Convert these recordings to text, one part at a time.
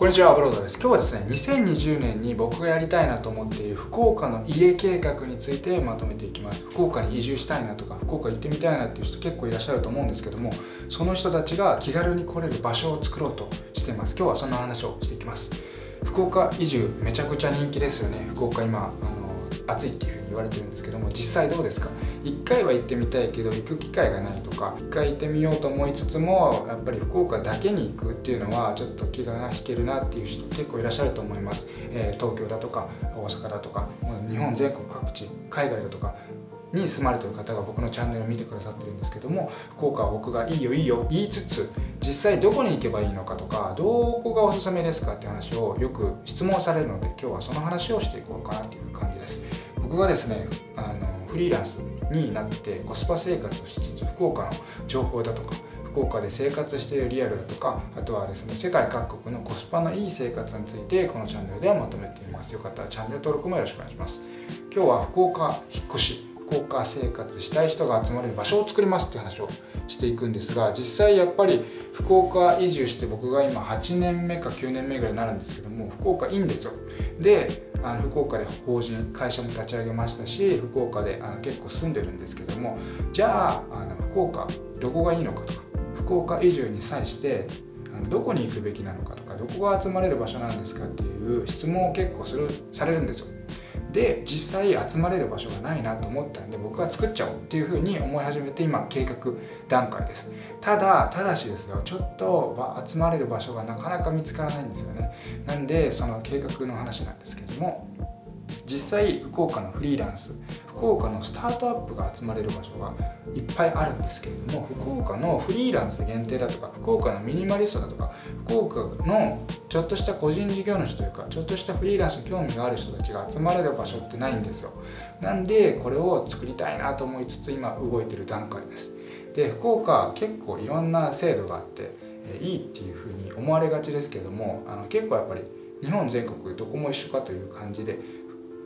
こんにちは、ブロードです。今日はですね、2020年に僕がやりたいなと思っている福岡の家計画についてまとめていきます。福岡に移住したいなとか、福岡行ってみたいなっていう人結構いらっしゃると思うんですけども、その人たちが気軽に来れる場所を作ろうとしています。今日はそんな話をしていきます。福岡移住めちゃくちゃ人気ですよね。福岡今、暑いっていう言われてるんですけども実際どうですか？1回は行ってみたいけど行く機会がないとか1回行ってみようと思いつつもやっぱり福岡だけに行くっていうのはちょっと気が引けるなっていう人結構いらっしゃると思います、えー、東京だとか大阪だとか日本全国各地海外だとかに住まれてる方が僕のチャンネルを見てくださってるんですけども福岡は僕がいいよいいよ言いつつ実際どこに行けばいいのかとかどこがおすすめですかって話をよく質問されるので今日はその話をしていこうかなっていう感じ僕がですねあのフリーランスになってコスパ生活をしつつ福岡の情報だとか福岡で生活しているリアルだとかあとはですね世界各国のコスパのいい生活についてこのチャンネルではまとめています。よかったらチャンネル登録もよろしくお願いします。今日は福岡引っ越し。福岡生活したい人が集まれる場所を作りますっていう話をしていくんですが実際やっぱり福岡移住して僕が今8年目か9年目ぐらいになるんですけども福岡いいんですよ。であの福岡で法人会社も立ち上げましたし福岡であの結構住んでるんですけどもじゃああの福岡どこがいいのかとか福岡移住に際してあのどこに行くべきなのかとかどこが集まれる場所なんですかっていう質問を結構するされるんですよ。で実際集まれる場所がないなと思ったんで僕は作っちゃおうっていうふうに思い始めて今計画段階です。ただただしですよちょっと集まれる場所がなかなか見つからないんですよね。なんでその計画の話なんですけども実際福岡のフリーランス福岡のスタートアップが集まれる場所がいっぱいあるんですけれども福岡のフリーランス限定だとか福岡のミニマリストだとか福岡のちょっとした個人事業主というかちょっとしたフリーランスに興味がある人たちが集まれる場所ってないんですよ。なんでこれを作りたいなと思いつつ今動いてる段階です。で福岡結構いろんな制度があっていいっていうふうに思われがちですけどもあの結構やっぱり日本全国どこも一緒かという感じで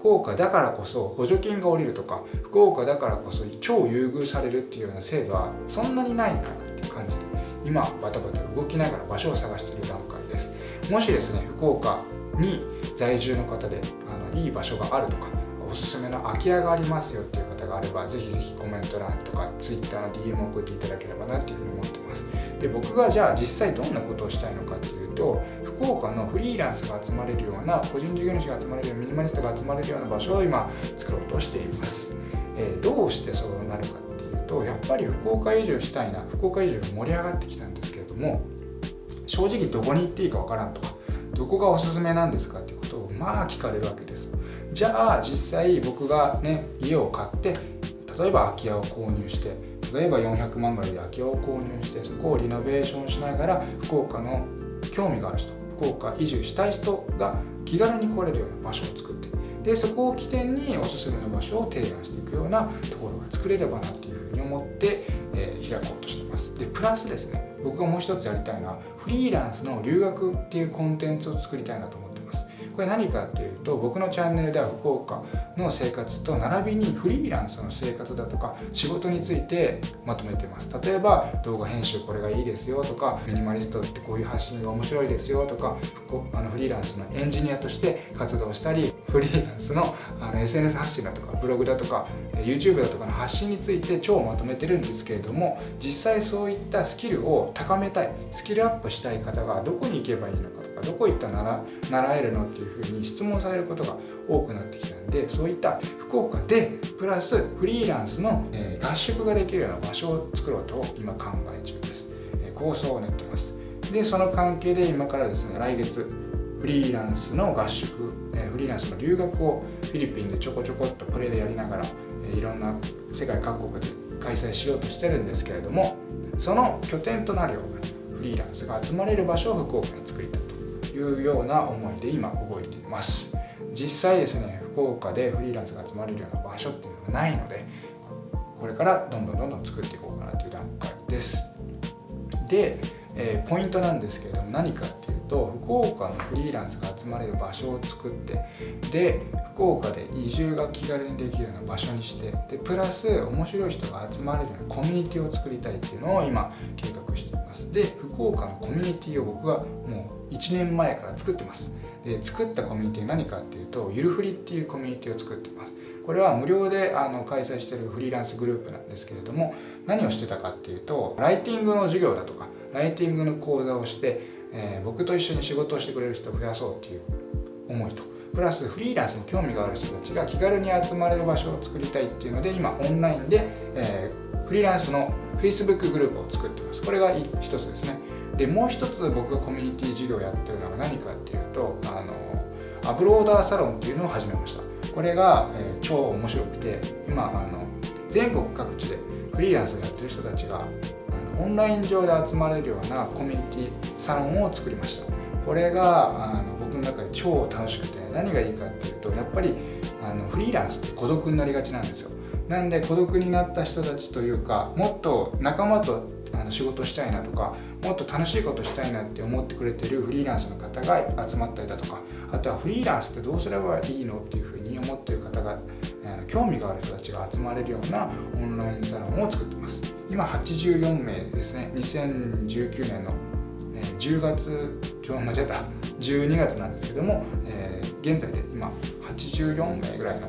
福岡だからこそ補助金が下りるとか福岡だからこそ超優遇されるっていうような制度はそんなにないかなって感じで今バタバタ動きながら場所を探している段階です。もしですね福岡に在住の方であのいい場所があるとかおすすめの空き家がありますよっていう方があればぜひぜひコメント欄とか Twitter の DM を送っていただければなっていうふうに思ってます。で僕がじゃあ実際どんなことをしたいのかっていうと福岡のフリーランスが集まれるような個人事業主が集まれるようなミニマリストが集まれるような場所を今作ろうとしています、えー、どうしてそうなるかっていうとやっぱり福岡移住したいな福岡移住が盛り上がってきたんですけれども正直どこに行っていいかわからんとかどこがおすすめなんですかっていうことをまあ聞かれるわけです。じゃあ実際僕がね家を買って例えば空き家を購入して例えば400万ぐらいで空き家を購入してそこをリノベーションしながら福岡の興味がある人福岡移住したい人が気軽に来れるような場所を作ってでそこを起点におすすめの場所を提案していくようなところが作れればなっていうふうに思って、えー、開こうとしてます。でプラスですね僕がもう一つやりたいのはフリーランスの留学っていうコンテンツを作りたいなと思ってこれ何かっていうと僕のチャンネルでは福岡の生活と並びにフリーランスの生活だとか仕事についてまとめてます。例えば動画編集これがいいですよとかミニマリストってこういう発信が面白いですよとかあのフリーランスのエンジニアとして活動したりフリーランスのあの SNS 発信だとかブログだとか YouTube だとかの発信について超まとめてるんですけれども実際そういったスキルを高めたいスキルアップしたい方がどこに行けばいいのかと。かどこ行ったら習えるのっていうふうに質問されることが多くなってきたんでそういった福岡でプラスフリーランスの、え合宿ができるような場所を作ろうと今考え中です、え構想を練ってます。でその関係で今からですね来月フリーランスの合宿、えフリーランスの留学をフィリピンでちょこちょこっとプレイでやりながら、えいろんな世界各国で開催しようとしてるんですけれどもその拠点となるようなフリーランスが集まれる場所を福岡に作りたい。いうような思いで今動いています。実際ですね福岡でフリーランスが集まれるような場所っていうのがないのでこれからどんどんどんどん作っていこうかなという段階です。で、えー、ポイントなんですけれども何かっていうと福岡のフリーランスが集まれる場所を作ってで福岡で移住が気軽にできるような場所にしてでプラス面白い人が集まれるようなコミュニティを作りたいっていうのを今計画しています。で福岡のコミュニティを僕はもう1年前から作ってます。で作ったコミュニティ何かっていうとゆるふりっていうコミュニティを作ってます。これは無料であの開催してるフリーランスグループなんですけれども何をしてたかっていうとライティングの授業だとかライティングの講座をして、えー、僕と一緒に仕事をしてくれる人を増やそうっていう思いと。プラスフリーランスに興味がある人たちが気軽に集まれる場所を作りたいっていうので今オンラインで、えー、フリーランスの Facebook グループを作ってます。これが一つですね。でもう一つ僕がコミュニティ事業をやってるのが何かっていうとあのアプローダーサロンっていうのを始めました。これが、えー、超面白くて今あの全国各地でフリーランスをやってる人たちがオンライン上で集まれるようなコミュニティサロンを作りました。これがあの僕の中で超楽しくて何がいいかっていうとやっぱりあのフリーランスって孤独になりがちなんですよ。なんで孤独になった人たちというかもっと仲間とあの仕事したいなとかもっと楽しいことしたいなって思ってくれてるフリーランスの方が集まったりだとかあとはフリーランスってどうすればいいのっていうふうに思ってる方が興味がある人たちが集まれるようなオンラインサロンを作ってます。今84名ですね。2019年の10月ちょ間違えた。12月なんですけども、えー、現在で今84名ぐらいの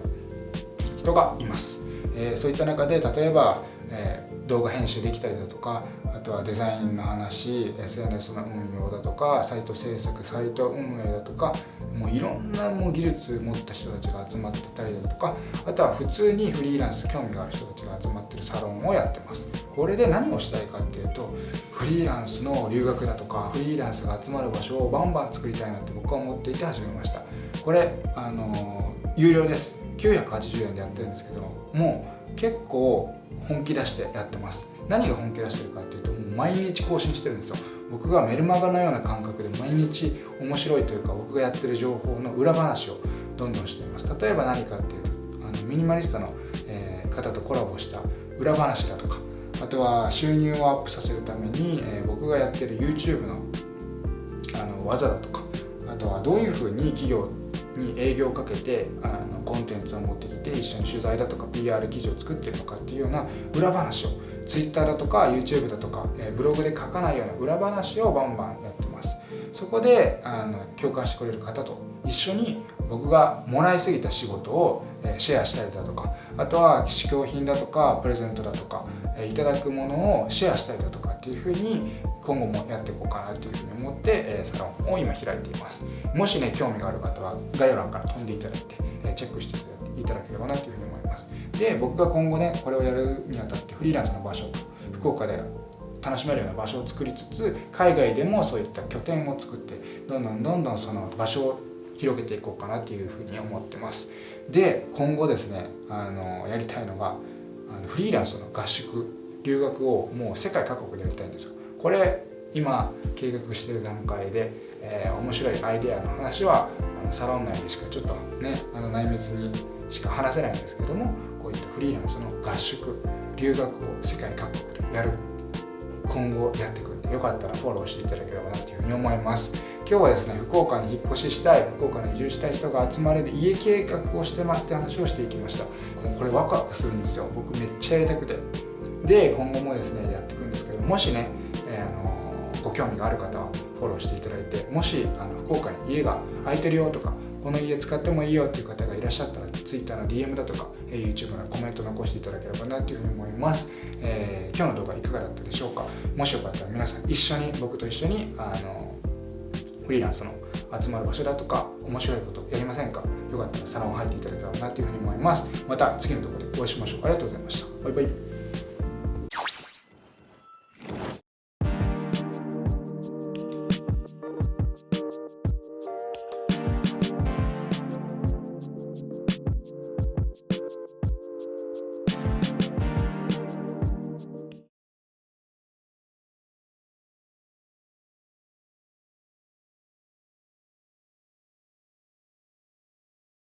人がいます、えー、そういった中で例えば、え、動画編集できたりだとかあとはデザインの話 SNS の運用だとかサイト制作サイト運営だとかもういろんなもう技術持った人たちが集まってたりだとかあとは普通にフリーランス興味がある人たちが集まってるサロンをやってます。これで何をしたいかっていうとフリーランスの留学だとかフリーランスが集まる場所をバンバン作りたいなって僕は思っていて始めました。これあの有料です。980円でやってるんですけどもう結構本気出してやってます。何が本気出してるかっていうともう毎日更新してるんですよ。僕がメルマガのような感覚で毎日面白いというか僕がやってる情報の裏話をどんどんしています。例えば何かっていうとあのミニマリストの、えー、方とコラボした裏話だとかあとは収入をアップさせるために、えー、僕がやってる YouTube のあの技だとかあとはどういうふうに企業に営業をかけてあのコンテンツを持ってきて一緒に取材だとか PR 記事を作ってるのかっていうような裏話を Twitter だとか YouTube だとか、えブログで書かないような裏話をバンバンやってます。そこであの共感してくれる方と一緒に僕がもらいすぎた仕事をシェアしたりだとかあとは試供品だとかプレゼントだとかいただくものをシェアしたりだとかっていうふうに今後もやっていこうかなというふうに思ってサロンを今開いています。もしね興味がある方は概要欄から飛んでいただいてチェックしていただければなというふうに思います。で僕が今後ねこれをやるにあたってフリーランスの場所福岡で楽しめるような場所を作りつつ海外でもそういった拠点を作ってどんどんどんどんその場所を広げていこうかなというふうに思ってます。で今後ですねあのやりたいのがあのフリーランスの合宿留学をもう世界各国でやりたいんですよ。これ今計画してる段階で、えー、面白いアイデアの話はあのサロン内でしかちょっとねあの内密にしか話せないんですけどもこういったフリーランスの合宿留学を世界各国でやる今後やっていくんでよかったらフォローしていただければなというふうに思います。今日はですね福岡に引っ越ししたい福岡に移住したい人が集まれる家計画をしてますって話をしていきました。もうこれワクワクするんですよ。僕めっちゃやりたくて。で今後もですねやっていくんですけどもしね、えー、あのご興味がある方はフォローしていただいてもしあの福岡に家が空いてるよとかこの家使ってもいいよっていう方がいらっしゃったら Twitter の DM だとかえ YouTube のコメント残していただければなというふうに思います、えー、今日の動画いかがだったでしょうか？もしよかったら皆さん一緒に僕と一緒にあのフリーランスの集まる場所だとか面白いことやりませんか？よかったらサロン入っていただければなというふうに思います。また次の動画でお会いしましょう。ありがとうございました。バイバイ。